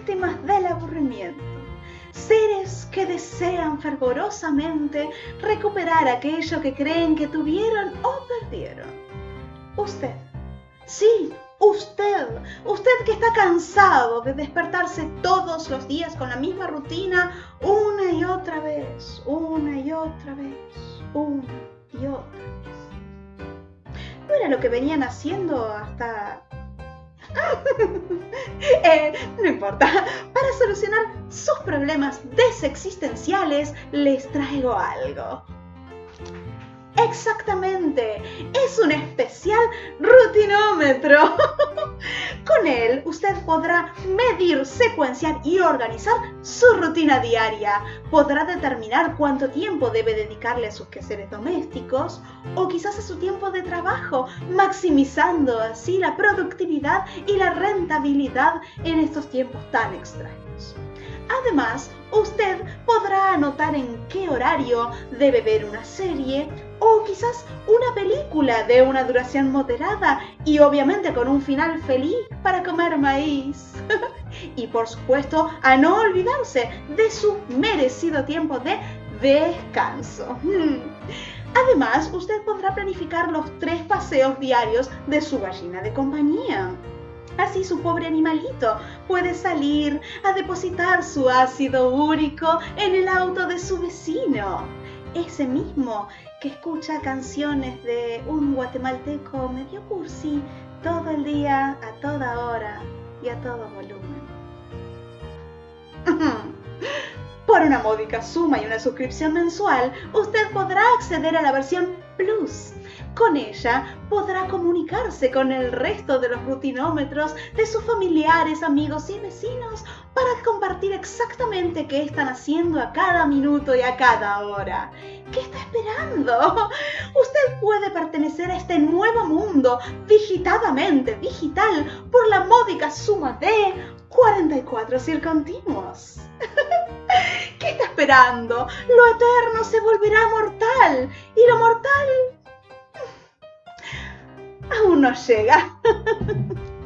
víctimas del aburrimiento. Seres que desean fervorosamente recuperar aquello que creen que tuvieron o perdieron. Usted, sí, usted, usted que está cansado de despertarse todos los días con la misma rutina una y otra vez, una y otra vez, una y otra vez. No era lo que venían haciendo hasta Eh, no importa, para solucionar sus problemas desexistenciales les traigo algo. Exactamente, es un especial rutinómetro. Con él usted podrá medir, secuenciar y organizar su rutina diaria. Podrá determinar cuánto tiempo debe dedicarle a sus quehaceres domésticos o quizás a su tiempo de trabajo, maximizando así la productividad y la rentabilidad en estos tiempos tan extraños. Además, usted podrá anotar en qué horario debe ver una serie o quizás una película de una duración moderada y obviamente con un final feliz para comer maíz. y por supuesto, a no olvidarse de su merecido tiempo de descanso. Además, usted podrá planificar los tres paseos diarios de su gallina de compañía. Así su pobre animalito puede salir a depositar su ácido úrico en el auto de su vecino. Ese mismo que escucha canciones de un guatemalteco medio cursi todo el día, a toda hora y a todo volumen. Una módica suma y una suscripción mensual, usted podrá acceder a la versión Plus con ella podrá comunicarse con el resto de los rutinómetros de sus familiares, amigos y vecinos para compartir exactamente qué están haciendo a cada minuto y a cada hora. ¿Qué está esperando? Usted puede pertenecer a este nuevo mundo digitadamente, digital, por la módica suma de 44 circontinuos. ¿Qué está esperando? Lo eterno se volverá mortal y lo mortal aún no llega.